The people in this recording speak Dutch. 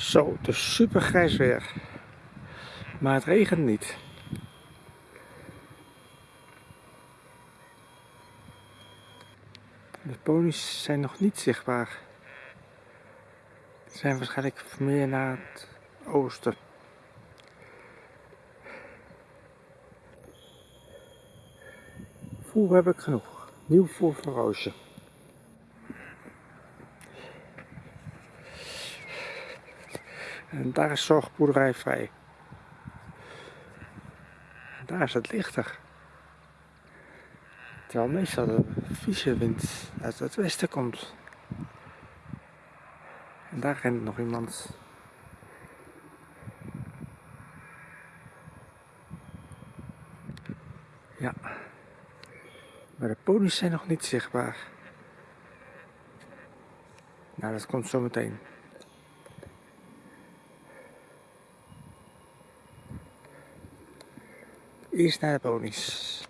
Zo, het is super grijs weer. Maar het regent niet. De ponies zijn nog niet zichtbaar. Ze zijn waarschijnlijk meer naar het oosten. Voer heb ik genoeg. Nieuw voer voor Roosje. En daar is zorgboerderij vrij. En daar is het lichter. Terwijl meestal de vieze wind uit het westen komt. En daar rent nog iemand. Ja. Maar de ponies zijn nog niet zichtbaar. Nou, dat komt zo meteen. Eerst naar de ponies.